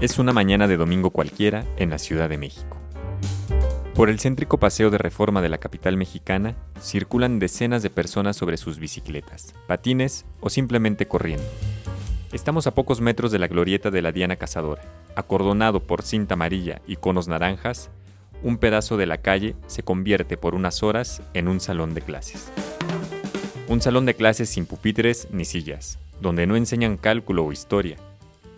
Es una mañana de domingo cualquiera en la Ciudad de México. Por el céntrico paseo de reforma de la capital mexicana circulan decenas de personas sobre sus bicicletas, patines o simplemente corriendo. Estamos a pocos metros de la glorieta de la Diana Cazadora. Acordonado por cinta amarilla y conos naranjas, un pedazo de la calle se convierte por unas horas en un salón de clases. Un salón de clases sin pupitres ni sillas, donde no enseñan cálculo o historia,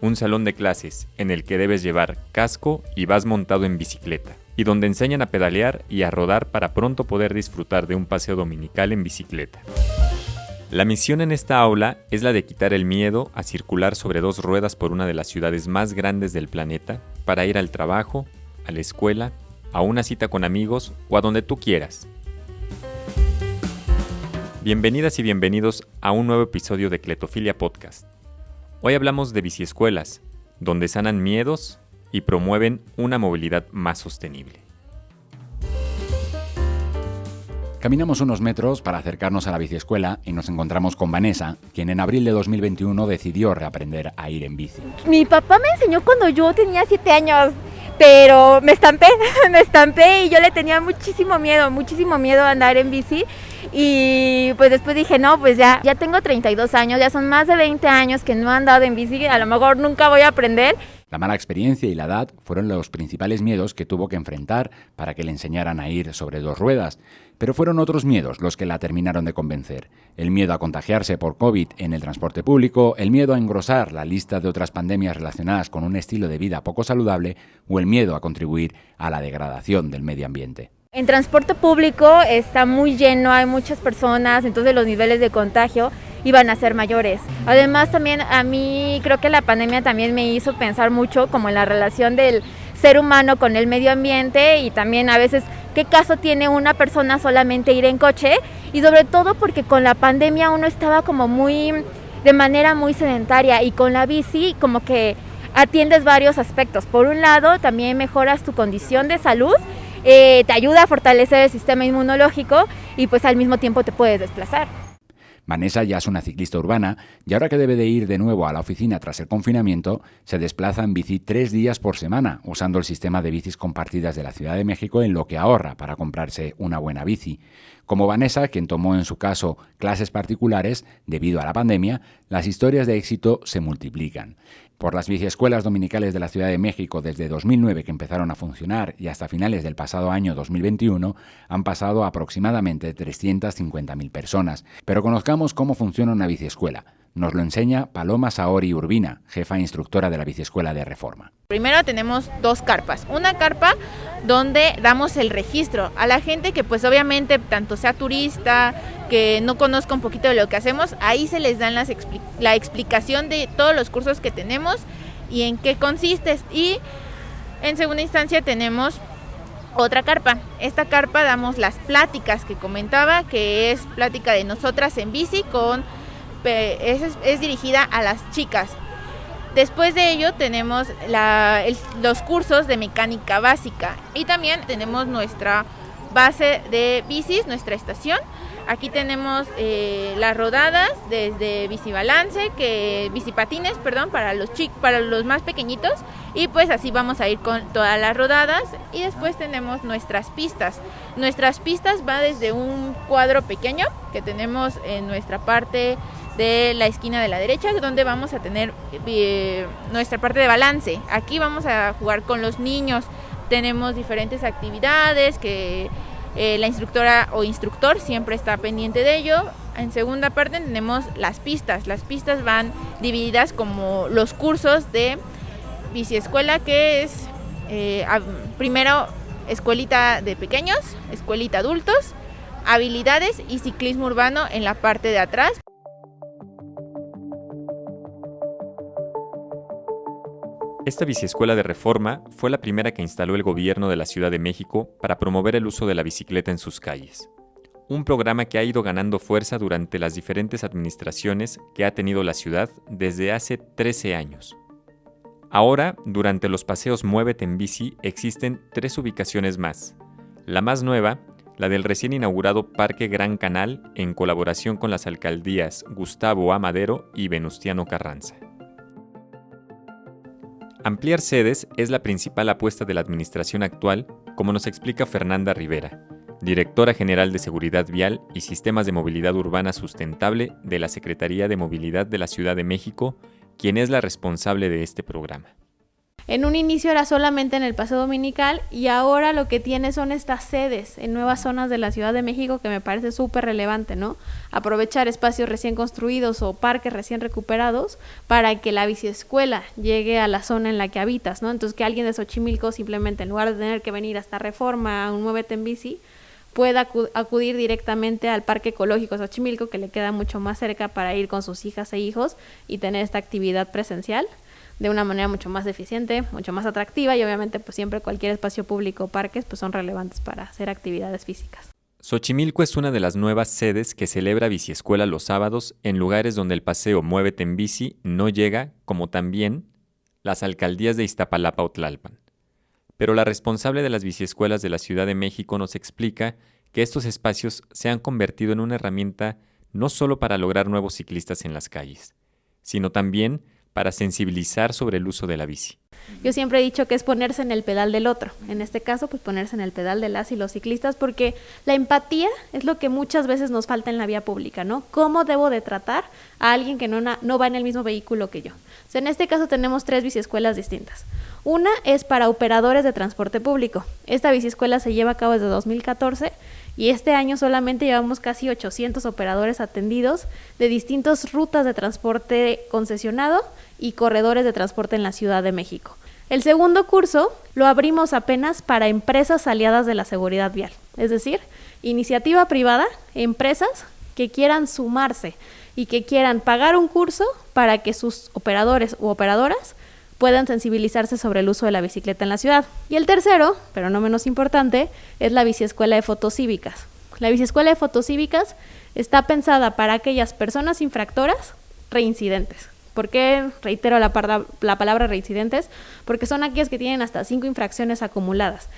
un salón de clases en el que debes llevar casco y vas montado en bicicleta, y donde enseñan a pedalear y a rodar para pronto poder disfrutar de un paseo dominical en bicicleta. La misión en esta aula es la de quitar el miedo a circular sobre dos ruedas por una de las ciudades más grandes del planeta para ir al trabajo, a la escuela, a una cita con amigos o a donde tú quieras. Bienvenidas y bienvenidos a un nuevo episodio de Cletofilia Podcast. Hoy hablamos de biciescuelas, donde sanan miedos y promueven una movilidad más sostenible. Caminamos unos metros para acercarnos a la biciescuela y nos encontramos con Vanessa, quien en abril de 2021 decidió reaprender a ir en bici. Mi papá me enseñó cuando yo tenía 7 años, pero me estampé, me estampé y yo le tenía muchísimo miedo, muchísimo miedo a andar en bici y pues después dije, no, pues ya, ya tengo 32 años, ya son más de 20 años que no he andado en bici, a lo mejor nunca voy a aprender. La mala experiencia y la edad fueron los principales miedos que tuvo que enfrentar para que le enseñaran a ir sobre dos ruedas. Pero fueron otros miedos los que la terminaron de convencer. El miedo a contagiarse por COVID en el transporte público, el miedo a engrosar la lista de otras pandemias relacionadas con un estilo de vida poco saludable o el miedo a contribuir a la degradación del medio ambiente. En transporte público está muy lleno, hay muchas personas, entonces los niveles de contagio iban a ser mayores. Además también a mí creo que la pandemia también me hizo pensar mucho como en la relación del ser humano con el medio ambiente y también a veces qué caso tiene una persona solamente ir en coche y sobre todo porque con la pandemia uno estaba como muy de manera muy sedentaria y con la bici como que atiendes varios aspectos. Por un lado también mejoras tu condición de salud eh, te ayuda a fortalecer el sistema inmunológico y pues al mismo tiempo te puedes desplazar. Vanessa ya es una ciclista urbana y ahora que debe de ir de nuevo a la oficina tras el confinamiento, se desplaza en bici tres días por semana, usando el sistema de bicis compartidas de la Ciudad de México en lo que ahorra para comprarse una buena bici. Como Vanessa, quien tomó en su caso clases particulares, debido a la pandemia, las historias de éxito se multiplican por las biciescuelas dominicales de la Ciudad de México desde 2009 que empezaron a funcionar y hasta finales del pasado año 2021 han pasado aproximadamente 350.000 personas. Pero conozcamos cómo funciona una biciescuela. Nos lo enseña Paloma Saori Urbina, jefa instructora de la Biciescuela de Reforma. Primero tenemos dos carpas. Una carpa donde damos el registro a la gente que pues obviamente tanto sea turista, que no conozca un poquito de lo que hacemos, ahí se les dan las la explicación de todos los cursos que tenemos y en qué consiste. Y en segunda instancia tenemos otra carpa. Esta carpa damos las pláticas que comentaba, que es plática de nosotras en bici con es, dirigida a las chicas. Después de ello tenemos los cursos de mecánica básica y también tenemos nuestra base de bicis, nuestra estación. Aquí tenemos eh, las rodadas desde bicibalance, que bicipatines, perdón, para los para los más pequeñitos y pues así vamos a ir con todas las rodadas y después tenemos nuestras pistas. Nuestras pistas va desde un cuadro pequeño que tenemos en nuestra parte de la esquina de la derecha, donde vamos a tener eh, nuestra parte de balance. Aquí vamos a jugar con los niños. Tenemos diferentes actividades que eh, la instructora o instructor siempre está pendiente de ello. En segunda parte tenemos las pistas. Las pistas van divididas como los cursos de biciescuela, que es eh, primero escuelita de pequeños, escuelita adultos, habilidades y ciclismo urbano en la parte de atrás. Esta biciescuela de reforma fue la primera que instaló el gobierno de la Ciudad de México para promover el uso de la bicicleta en sus calles. Un programa que ha ido ganando fuerza durante las diferentes administraciones que ha tenido la ciudad desde hace 13 años. Ahora, durante los paseos Muévete en bici, existen tres ubicaciones más. La más nueva, la del recién inaugurado Parque Gran Canal, en colaboración con las alcaldías Gustavo Amadero y Venustiano Carranza. Ampliar sedes es la principal apuesta de la administración actual, como nos explica Fernanda Rivera, directora general de Seguridad Vial y Sistemas de Movilidad Urbana Sustentable de la Secretaría de Movilidad de la Ciudad de México, quien es la responsable de este programa. En un inicio era solamente en el Paseo Dominical y ahora lo que tiene son estas sedes en nuevas zonas de la Ciudad de México que me parece súper relevante, ¿no? Aprovechar espacios recién construidos o parques recién recuperados para que la biciescuela llegue a la zona en la que habitas, ¿no? Entonces que alguien de Xochimilco simplemente en lugar de tener que venir hasta Reforma a un Muévete en bici, pueda acudir directamente al Parque Ecológico Xochimilco, que le queda mucho más cerca para ir con sus hijas e hijos y tener esta actividad presencial de una manera mucho más eficiente, mucho más atractiva y obviamente pues siempre cualquier espacio público o parques pues son relevantes para hacer actividades físicas. Xochimilco es una de las nuevas sedes que celebra Biciescuela los sábados en lugares donde el paseo Muévete en bici no llega, como también las alcaldías de Iztapalapa o Tlalpan. Pero la responsable de las biciescuelas de la Ciudad de México nos explica que estos espacios se han convertido en una herramienta no solo para lograr nuevos ciclistas en las calles, sino también para sensibilizar sobre el uso de la bici. Yo siempre he dicho que es ponerse en el pedal del otro. En este caso, pues ponerse en el pedal de las y los ciclistas, porque la empatía es lo que muchas veces nos falta en la vía pública, ¿no? ¿Cómo debo de tratar a alguien que no, no va en el mismo vehículo que yo? en este caso tenemos tres biciescuelas distintas. Una es para operadores de transporte público. Esta biciescuela se lleva a cabo desde 2014 y este año solamente llevamos casi 800 operadores atendidos de distintas rutas de transporte concesionado y corredores de transporte en la Ciudad de México. El segundo curso lo abrimos apenas para empresas aliadas de la seguridad vial, es decir, iniciativa privada, empresas que quieran sumarse y que quieran pagar un curso para que sus operadores u operadoras puedan sensibilizarse sobre el uso de la bicicleta en la ciudad. Y el tercero, pero no menos importante, es la biciescuela de fotocívicas. La biciescuela de fotocívicas está pensada para aquellas personas infractoras reincidentes. ¿Por qué reitero la, la palabra reincidentes? Porque son aquellas que tienen hasta cinco infracciones acumuladas.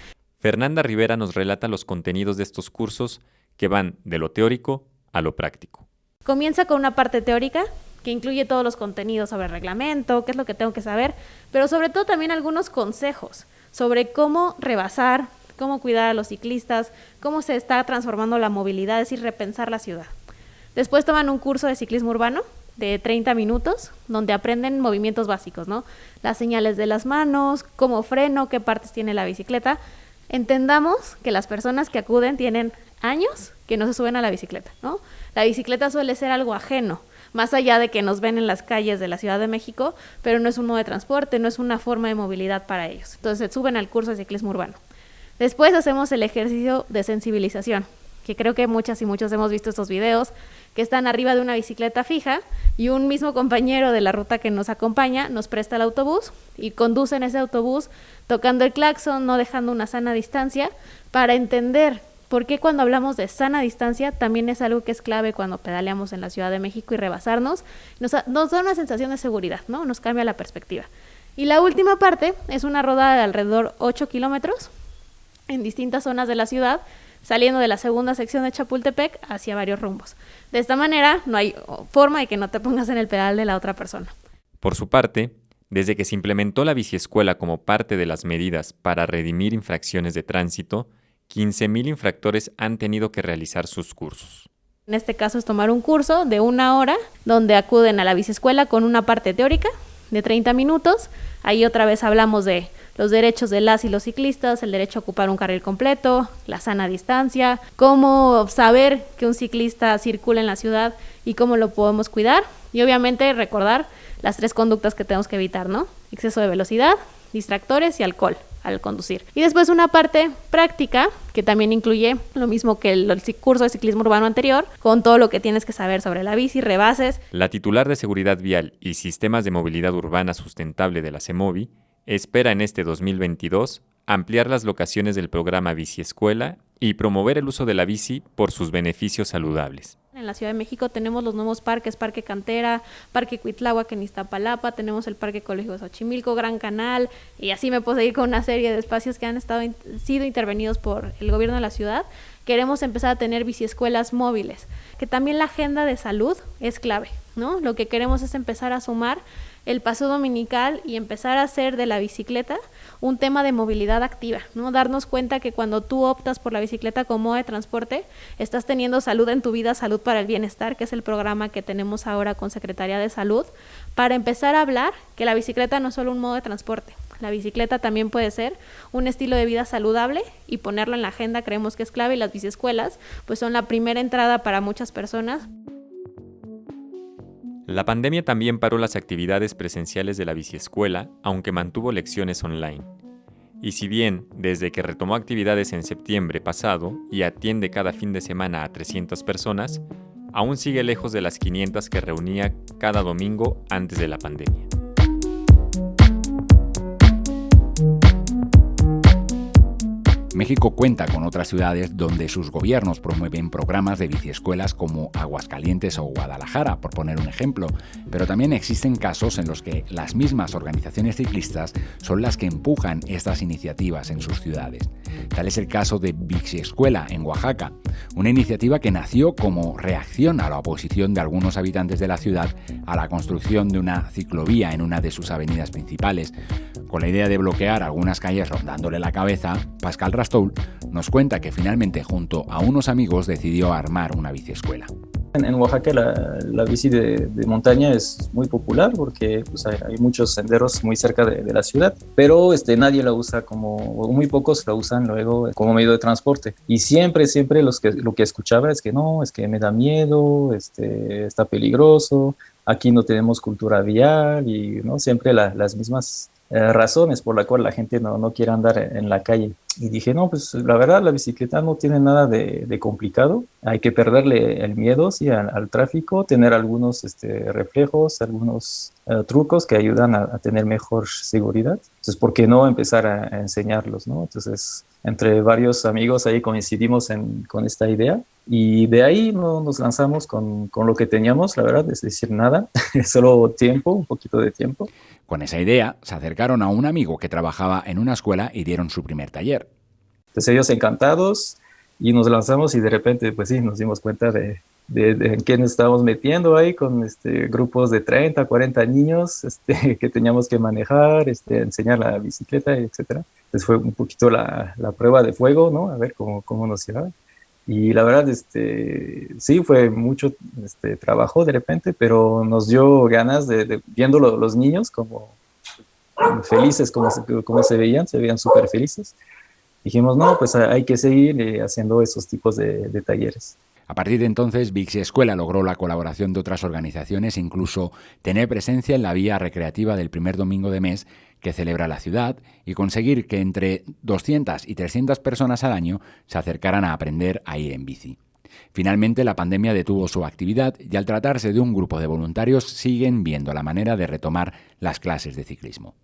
Fernanda Rivera nos relata los contenidos de estos cursos que van de lo teórico a lo práctico. Comienza con una parte teórica que incluye todos los contenidos sobre reglamento, qué es lo que tengo que saber, pero sobre todo también algunos consejos sobre cómo rebasar, cómo cuidar a los ciclistas, cómo se está transformando la movilidad, es decir, repensar la ciudad. Después toman un curso de ciclismo urbano de 30 minutos, donde aprenden movimientos básicos, ¿no? Las señales de las manos, cómo freno, qué partes tiene la bicicleta. Entendamos que las personas que acuden tienen años que no se suben a la bicicleta, ¿no? La bicicleta suele ser algo ajeno más allá de que nos ven en las calles de la Ciudad de México, pero no es un modo de transporte, no es una forma de movilidad para ellos. Entonces suben al curso de ciclismo urbano. Después hacemos el ejercicio de sensibilización, que creo que muchas y muchos hemos visto estos videos, que están arriba de una bicicleta fija y un mismo compañero de la ruta que nos acompaña nos presta el autobús y conduce en ese autobús tocando el claxon, no dejando una sana distancia, para entender porque cuando hablamos de sana distancia también es algo que es clave cuando pedaleamos en la Ciudad de México y rebasarnos? Nos, nos da una sensación de seguridad, ¿no? Nos cambia la perspectiva. Y la última parte es una rodada de alrededor 8 kilómetros en distintas zonas de la ciudad, saliendo de la segunda sección de Chapultepec hacia varios rumbos. De esta manera, no hay forma de que no te pongas en el pedal de la otra persona. Por su parte, desde que se implementó la biciescuela como parte de las medidas para redimir infracciones de tránsito, 15.000 infractores han tenido que realizar sus cursos. En este caso es tomar un curso de una hora donde acuden a la biciescuela con una parte teórica de 30 minutos. Ahí otra vez hablamos de los derechos de las y los ciclistas, el derecho a ocupar un carril completo, la sana distancia, cómo saber que un ciclista circula en la ciudad y cómo lo podemos cuidar. Y obviamente recordar las tres conductas que tenemos que evitar, ¿no? Exceso de velocidad, distractores y alcohol al conducir. Y después una parte práctica que también incluye lo mismo que el, curso de ciclismo urbano anterior, con todo lo que tienes que saber sobre la bici, rebases. La titular de Seguridad Vial y Sistemas de Movilidad Urbana Sustentable de la CEMOVI espera en este 2022 ampliar las locaciones del programa Bici Escuela y promover el uso de la bici por sus beneficios saludables. En la Ciudad de México tenemos los nuevos parques, Parque Cantera, Parque Cuitláhuac en Iztapalapa, tenemos el Parque Colegio Xochimilco, Gran Canal, y así me puedo seguir con una serie de espacios que han estado sido intervenidos por el gobierno de la ciudad. Queremos empezar a tener biciescuelas móviles, que también la agenda de salud es clave, ¿no? Lo que queremos es empezar a sumar el paso dominical y empezar a hacer de la bicicleta un tema de movilidad activa, ¿no? Darnos cuenta que cuando tú optas por la bicicleta como modo de transporte, estás teniendo salud en tu vida, salud para el bienestar, que es el programa que tenemos ahora con Secretaría de Salud, para empezar a hablar que la bicicleta no es solo un modo de transporte, la bicicleta también puede ser un estilo de vida saludable y ponerlo en la agenda creemos que es clave y las biciescuelas pues son la primera entrada para muchas personas. La pandemia también paró las actividades presenciales de la biciescuela, aunque mantuvo lecciones online. Y si bien, desde que retomó actividades en septiembre pasado y atiende cada fin de semana a 300 personas, aún sigue lejos de las 500 que reunía cada domingo antes de la pandemia. México cuenta con otras ciudades donde sus gobiernos promueven programas de biciescuelas como Aguascalientes o Guadalajara, por poner un ejemplo, pero también existen casos en los que las mismas organizaciones ciclistas son las que empujan estas iniciativas en sus ciudades. Tal es el caso de Biciescuela en Oaxaca, una iniciativa que nació como reacción a la oposición de algunos habitantes de la ciudad a la construcción de una ciclovía en una de sus avenidas principales. Con la idea de bloquear algunas calles rondándole la cabeza, Pascal Rastoul nos cuenta que finalmente junto a unos amigos decidió armar una biciescuela. En, Oaxaca la, bici de, montaña es muy popular porque pues, hay, muchos senderos muy cerca de, la ciudad, pero este, nadie la usa como, o muy pocos la usan luego como medio de transporte. Y siempre, siempre los que, lo que escuchaba es que no, es que me da miedo, este, está peligroso, aquí no tenemos cultura vial y ¿no? siempre las mismas eh, razones por la cual la gente no, no quiere andar en la calle. Y dije, no, pues la verdad la bicicleta no tiene nada de, complicado. Hay que perderle el miedo sí, al, tráfico, tener algunos este, reflejos, algunos eh, trucos que ayudan a, tener mejor seguridad. Entonces, ¿por qué no empezar a, enseñarlos? ¿no? Entonces, entre varios amigos ahí coincidimos en, con esta idea y de ahí no, nos lanzamos con, con, lo que teníamos, la verdad, es decir, nada, solo tiempo, un poquito de tiempo. Con esa idea, se acercaron a un amigo que trabajaba en una escuela y dieron su primer taller. Entonces ellos encantados y nos lanzamos y de repente, pues sí, nos dimos cuenta de, de, en qué nos estábamos metiendo ahí con este, grupos de 30, 40 niños este, que teníamos que manejar, este, enseñar la bicicleta, etc. Entonces fue un poquito la, la prueba de fuego, ¿no? A ver cómo, cómo nos iba. Y la verdad, este, sí, fue mucho este, trabajo de repente, pero nos dio ganas de, de viendo los niños como felices, como como se veían, se veían súper felices. Dijimos, no, pues hay que seguir eh, haciendo esos tipos de, talleres. A partir de entonces, Vixi Escuela logró la colaboración de otras organizaciones incluso tener presencia en la vía recreativa del primer domingo de mes que celebra la ciudad y conseguir que entre 200 y 300 personas al año se acercaran a aprender a ir en bici. Finalmente, la pandemia detuvo su actividad y al tratarse de un grupo de voluntarios siguen viendo la manera de retomar las clases de ciclismo.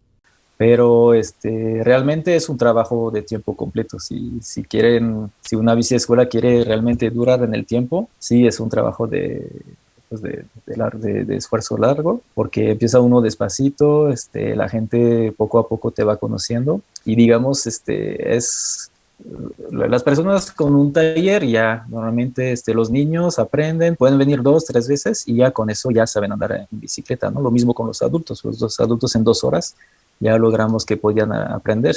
Pero este, realmente es un trabajo de tiempo completo. Si, si quieren, si una bici escuela quiere realmente durar en el tiempo, sí es un trabajo de, pues, de, de, esfuerzo largo, porque empieza uno despacito, este, la gente poco a poco te va conociendo y digamos, este, es las personas con un taller ya normalmente este, los niños aprenden, pueden venir dos, tres veces y ya con eso ya saben andar en bicicleta, ¿no? Lo mismo con los adultos, los dos adultos en dos horas ya logramos que podían aprender.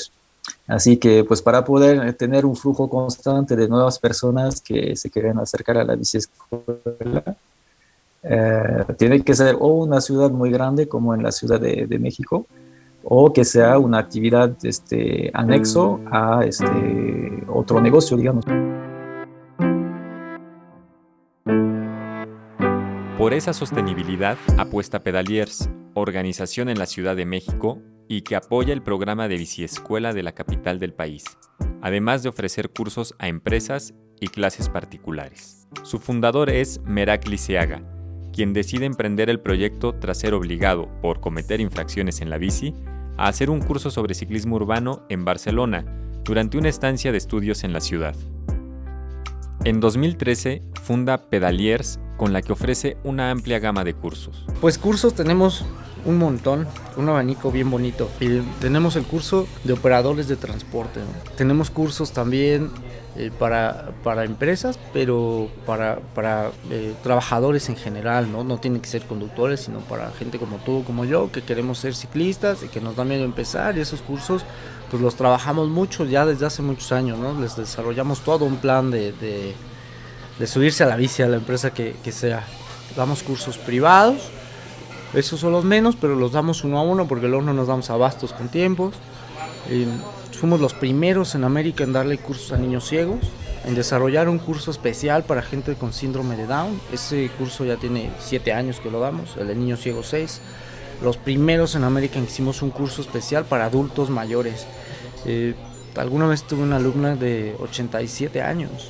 Así que pues para poder tener un flujo constante de nuevas personas que se quieren acercar a la bicicleta, eh, tiene que ser o una ciudad muy grande como en la Ciudad de, México, o que sea una actividad este, anexo a este, otro negocio, digamos. Por esa sostenibilidad apuesta Pedaliers, organización en la Ciudad de México y que apoya el programa de biciescuela de la capital del país, además de ofrecer cursos a empresas y clases particulares. Su fundador es Merak Liceaga, quien decide emprender el proyecto tras ser obligado, por cometer infracciones en la bici, a hacer un curso sobre ciclismo urbano en Barcelona durante una estancia de estudios en la ciudad. En 2013 funda Pedaliers con la que ofrece una amplia gama de cursos. Pues cursos tenemos un montón, un abanico bien bonito. Tenemos el curso de operadores de transporte. Tenemos cursos también eh, para, para, empresas, pero para, para eh, trabajadores en general, ¿no? No tienen que ser conductores, sino para gente como tú, como yo, que queremos ser ciclistas y que nos da miedo empezar. Y esos cursos, pues los trabajamos mucho ya desde hace muchos años, ¿no? Les desarrollamos todo un plan de, de, subirse a la bici a la empresa que sea. Damos cursos privados, esos son los menos, pero los damos uno a uno porque luego no nos damos abastos con tiempos. Fuimos los primeros en América en darle cursos a niños ciegos, en desarrollar un curso especial para gente con síndrome de Down. Ese curso ya tiene siete años que lo damos, el de niños ciegos 6. Los primeros en América en que hicimos un curso especial para adultos mayores. Eh, alguna vez tuve una alumna de 87 años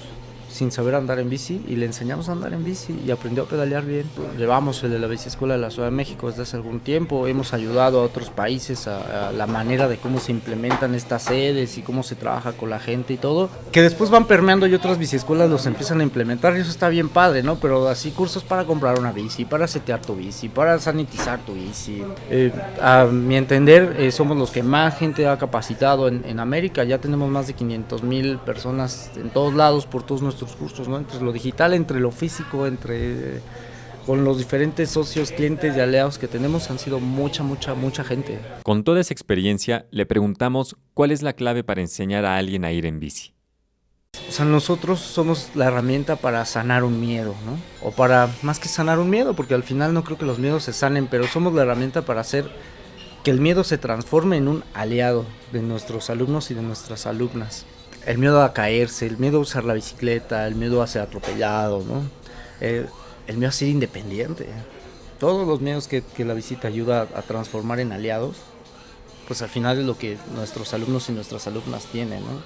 sin saber andar en bici y le enseñamos a andar en bici y aprendió a pedalear bien. Llevamos el de la bici escuela de la Ciudad de México desde hace algún tiempo, hemos ayudado a otros países a, la manera de cómo se implementan estas sedes y cómo se trabaja con la gente y todo, que después van permeando y otras biciescuelas los empiezan a implementar y eso está bien padre, ¿no? Pero así cursos para comprar una bici, para setear tu bici, para sanitizar tu bici. Eh, a mi entender, eh, somos los que más gente ha capacitado en, en América, ya tenemos más de 500 mil personas en todos lados por todos nuestros cursos, ¿no? Entre lo digital, entre lo físico, entre con los diferentes socios, clientes y aliados que tenemos han sido mucha, mucha, mucha gente. Con toda esa experiencia, le preguntamos cuál es la clave para enseñar a alguien a ir en bici. O sea, nosotros somos la herramienta para sanar un miedo, ¿no? O para, más que sanar un miedo, porque al final no creo que los miedos se sanen, pero somos la herramienta para hacer que el miedo se transforme en un aliado de nuestros alumnos y de nuestras alumnas el miedo a caerse, el miedo a usar la bicicleta, el miedo a ser atropellado, ¿no? El, el miedo a ser independiente. Todos los miedos que, que la visita ayuda a, a, transformar en aliados, pues al final es lo que nuestros alumnos y nuestras alumnas tienen, ¿no?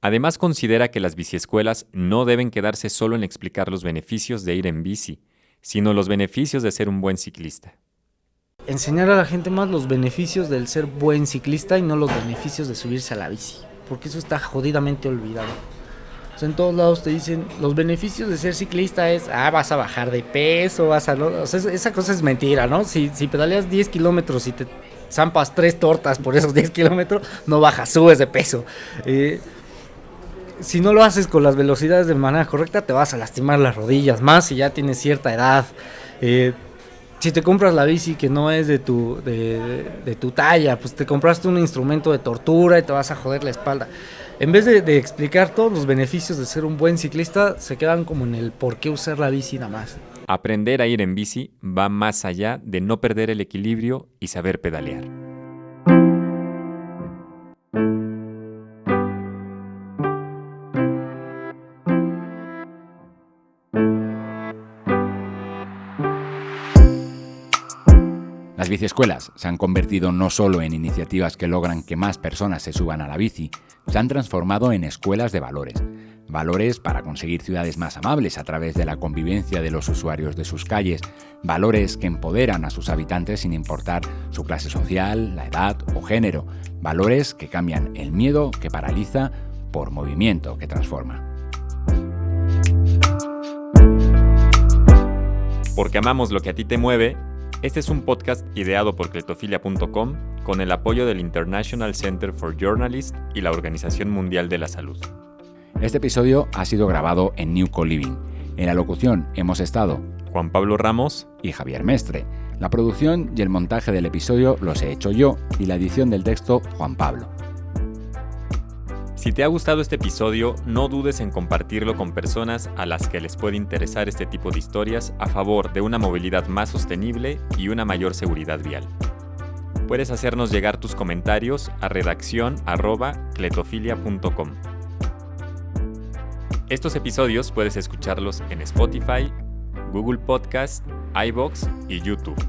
Además considera que las biciescuelas no deben quedarse solo en explicar los beneficios de ir en bici, sino los beneficios de ser un buen ciclista. Enseñar a la gente más los beneficios del ser buen ciclista y no los beneficios de subirse a la bici porque eso está jodidamente olvidado. En todos lados te dicen, los beneficios de ser ciclista es, ah, vas a bajar de peso, vas a... O sea, esa cosa es mentira, ¿no? Si, si pedaleas 10 kilómetros y te zampas tres tortas por esos 10 kilómetros, no bajas, subes de peso. Eh, si no lo haces con las velocidades de manera correcta, te vas a lastimar las rodillas, más si ya tienes cierta edad. Eh, si te compras la bici que no es de tu, de, de, tu talla, pues te compraste un instrumento de tortura y te vas a joder la espalda. En vez de, de, explicar todos los beneficios de ser un buen ciclista, se quedan como en el por qué usar la bici nada más. Aprender a ir en bici va más allá de no perder el equilibrio y saber pedalear. Biciescuelas se han convertido no solo en iniciativas que logran que más personas se suban a la bici, se han transformado en escuelas de valores. Valores para conseguir ciudades más amables a través de la convivencia de los usuarios de sus calles, valores que empoderan a sus habitantes sin importar su clase social, la edad o género, valores que cambian el miedo que paraliza por movimiento que transforma. Porque amamos lo que a ti te mueve, este es un podcast ideado por cletofilia.com con el apoyo del International Center for Journalists y la Organización Mundial de la Salud. Este episodio ha sido grabado en New Co-Living. En la locución hemos estado Juan Pablo Ramos y Javier Mestre. La producción y el montaje del episodio los he hecho yo y la edición del texto Juan Pablo. Si te ha gustado este episodio, no dudes en compartirlo con personas a las que les puede interesar este tipo de historias a favor de una movilidad más sostenible y una mayor seguridad vial. Puedes hacernos llegar tus comentarios a redacción@cletofilia.com. Estos episodios puedes escucharlos en Spotify, Google Podcast, iBox y YouTube.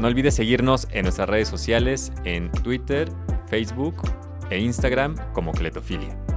No olvides seguirnos en nuestras redes sociales en Twitter, Facebook e Instagram como Cletofilia.